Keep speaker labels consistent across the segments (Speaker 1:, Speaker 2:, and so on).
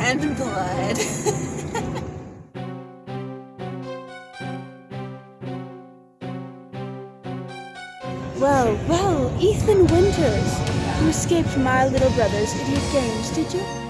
Speaker 1: and blood.
Speaker 2: Well, well, Ethan Winters. You escaped my little brother's idiot games, did you?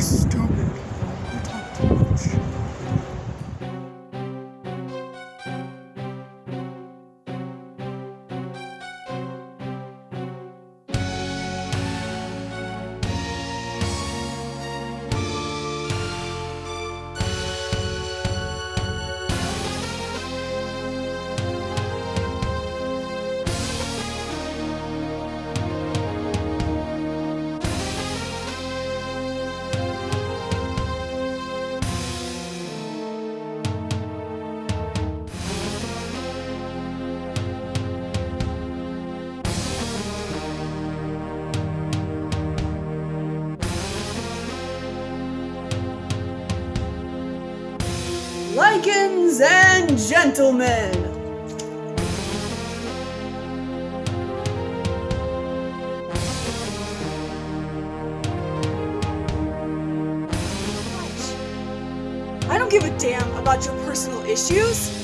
Speaker 3: Stupid.
Speaker 1: Lycans and gentlemen! I don't give a damn about your personal issues.